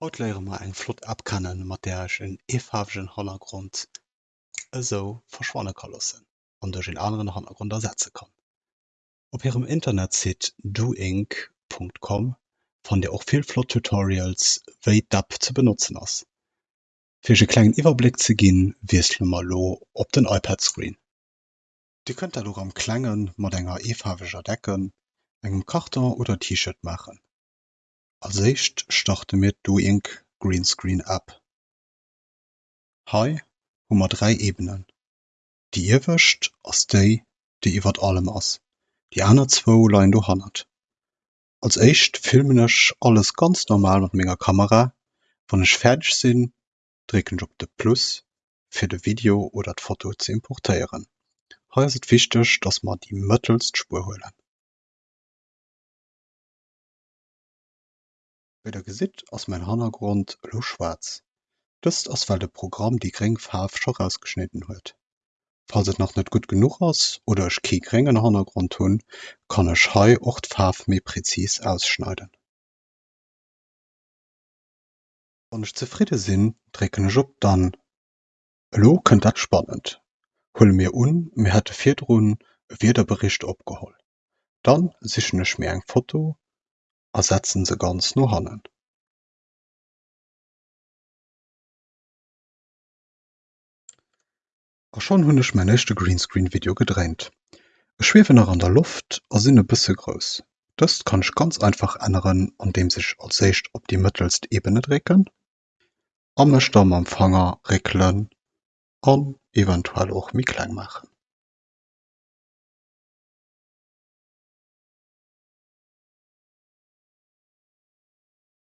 Haut léiere ma eng Flott App kennen, mat der ich en efarwegen Hannergrund eso verschwanne kann lassen an duerch en aneren Hannergrund ersetze kann. Op hirem Internetsite doink.com fannt Dir och vill Flott Tutorials wéi d'App ze benutzen ass. Fir ech e klengen Iwerblick ze ginn, wiesle mar lo op den iPad-Screen. Di kënnt och am Klengen mat enger efarweger Decken, engem Karton oder T-Shirt machen. Als éischt starte mir d'Doink Greenscreen App. Hei hummer drei Ebenen. Die iewescht ass déi, déi iwwer allem ass. Die aner zwo leien do hannert. Als éischt filmen ech alles ganz normal mat ménger Kamera, wann ech fertig sinn, drécken ich op de Plus fir de Video oder d'Foto ze importéieren. Hei ass et wichteg, dats ma die mëttelst Spur hoelen. Wie der gesitt ass mein Hannergrund lo schwarz. Dëst ass weil de Programm die gréng Farf scho rausgeschnitten huet. Falls et noch net gut genuch ass oder ech kee gréngen Hannergrund hunn, kann ech hei och d'Farf méi prezis ausschneiden. Wann ich zufriede sinn, drécken ich op dann. Lo kënnt dat spannend. Hull mir un mir hätte firdrun e Wiederbericht opgeholl. Dann sichen ich mir eng Foto a setzen se ganz no hannen. A schon ich mein échte Greenscreen-Video gedréint. Ich schwefe nach an der Luft a sinn e bësse grouss. Dëst kann ich ganz einfach änneren, indem sich als éischt op die mëttelst Ebene drécken, a mech dann mam Fanger réckelen an eventuell och mi kleng machen.